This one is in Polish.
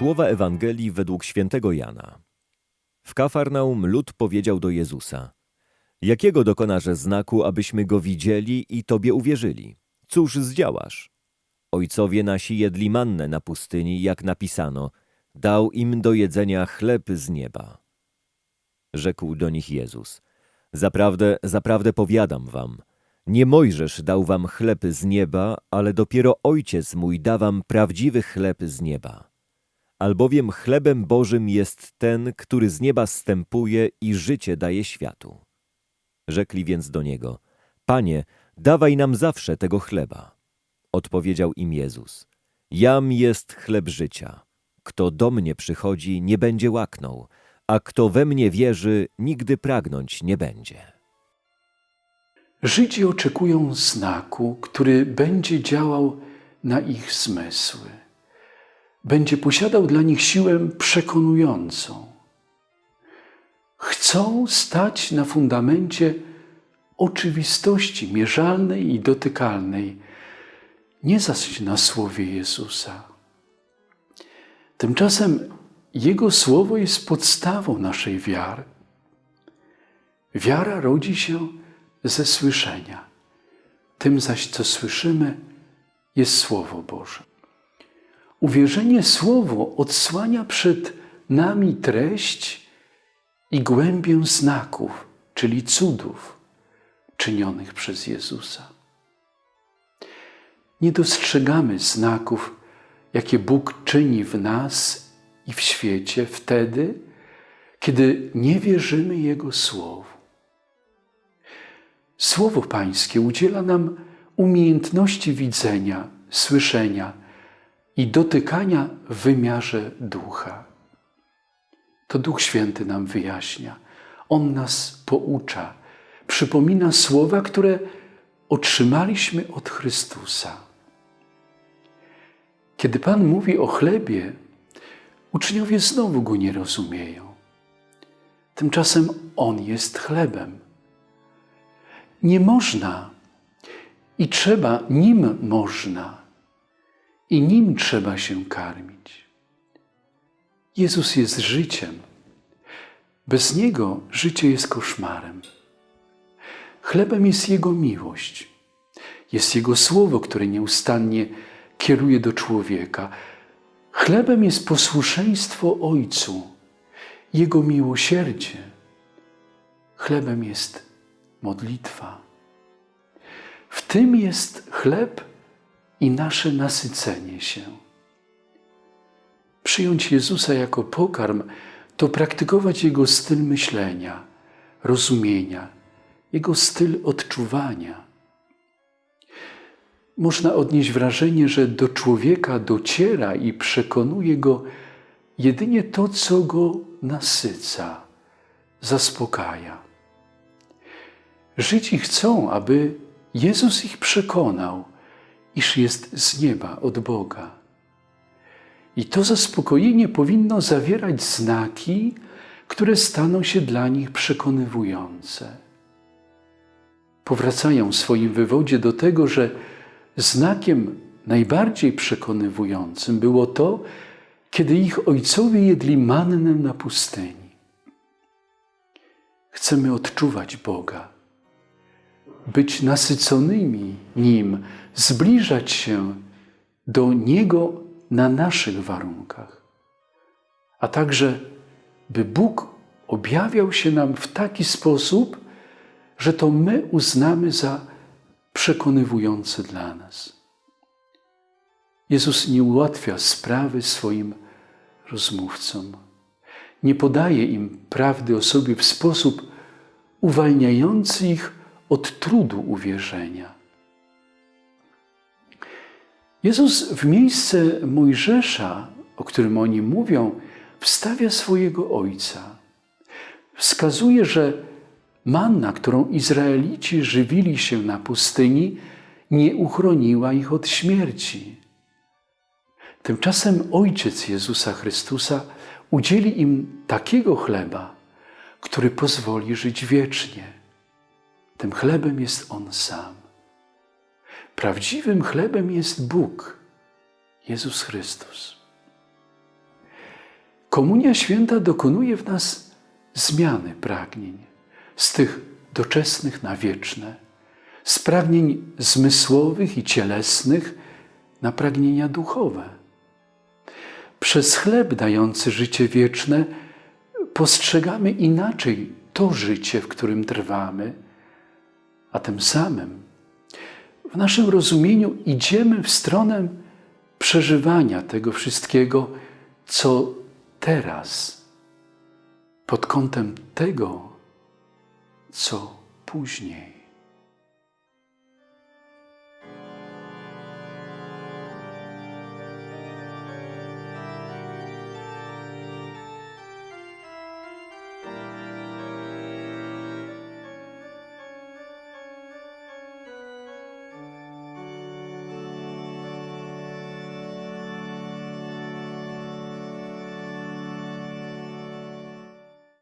Słowa Ewangelii według świętego Jana. W Kafarnaum lud powiedział do Jezusa: Jakiego dokonasz znaku, abyśmy go widzieli i tobie uwierzyli? Cóż zdziałasz? Ojcowie nasi jedli mannę na pustyni, jak napisano: Dał im do jedzenia chleb z nieba. Rzekł do nich Jezus: Zaprawdę, zaprawdę powiadam wam, nie Mojżesz dał wam chleb z nieba, ale dopiero Ojciec mój da wam prawdziwy chleb z nieba. Albowiem chlebem Bożym jest ten, który z nieba stępuje i życie daje światu. Rzekli więc do niego: Panie, dawaj nam zawsze tego chleba. Odpowiedział im Jezus: Jam jest chleb życia. Kto do mnie przychodzi, nie będzie łaknął, a kto we mnie wierzy, nigdy pragnąć nie będzie. Żydzi oczekują znaku, który będzie działał na ich zmysły. Będzie posiadał dla nich siłę przekonującą. Chcą stać na fundamencie oczywistości mierzalnej i dotykalnej, nie zaś na słowie Jezusa. Tymczasem Jego słowo jest podstawą naszej wiary. Wiara rodzi się ze słyszenia. Tym zaś, co słyszymy, jest Słowo Boże. Uwierzenie Słowo odsłania przed nami treść i głębię znaków, czyli cudów czynionych przez Jezusa. Nie dostrzegamy znaków, jakie Bóg czyni w nas i w świecie wtedy, kiedy nie wierzymy Jego Słowu. Słowo Pańskie udziela nam umiejętności widzenia, słyszenia i dotykania w wymiarze ducha. To Duch Święty nam wyjaśnia. On nas poucza, przypomina słowa, które otrzymaliśmy od Chrystusa. Kiedy Pan mówi o chlebie, uczniowie znowu go nie rozumieją. Tymczasem On jest chlebem. Nie można i trzeba, nim można i nim trzeba się karmić. Jezus jest życiem. Bez Niego życie jest koszmarem. Chlebem jest Jego miłość. Jest Jego słowo, które nieustannie kieruje do człowieka. Chlebem jest posłuszeństwo Ojcu, Jego miłosierdzie. Chlebem jest modlitwa. W tym jest chleb i nasze nasycenie się. Przyjąć Jezusa jako pokarm to praktykować Jego styl myślenia, rozumienia, Jego styl odczuwania. Można odnieść wrażenie, że do człowieka dociera i przekonuje go jedynie to, co go nasyca, zaspokaja. Żydzi chcą, aby Jezus ich przekonał, iż jest z nieba, od Boga. I to zaspokojenie powinno zawierać znaki, które staną się dla nich przekonywujące. Powracają w swoim wywodzie do tego, że znakiem najbardziej przekonywującym było to, kiedy ich ojcowie jedli mannę na pustyni. Chcemy odczuwać Boga być nasyconymi Nim, zbliżać się do Niego na naszych warunkach, a także by Bóg objawiał się nam w taki sposób, że to my uznamy za przekonywujące dla nas. Jezus nie ułatwia sprawy swoim rozmówcom. Nie podaje im prawdy o sobie w sposób uwalniający ich od trudu uwierzenia. Jezus w miejsce Mojżesza, o którym oni mówią, wstawia swojego Ojca. Wskazuje, że manna, którą Izraelici żywili się na pustyni, nie uchroniła ich od śmierci. Tymczasem Ojciec Jezusa Chrystusa udzieli im takiego chleba, który pozwoli żyć wiecznie. Tym chlebem jest On sam. Prawdziwym chlebem jest Bóg, Jezus Chrystus. Komunia Święta dokonuje w nas zmiany pragnień, z tych doczesnych na wieczne, z pragnień zmysłowych i cielesnych na pragnienia duchowe. Przez chleb dający życie wieczne postrzegamy inaczej to życie, w którym trwamy, a tym samym w naszym rozumieniu idziemy w stronę przeżywania tego wszystkiego, co teraz, pod kątem tego, co później.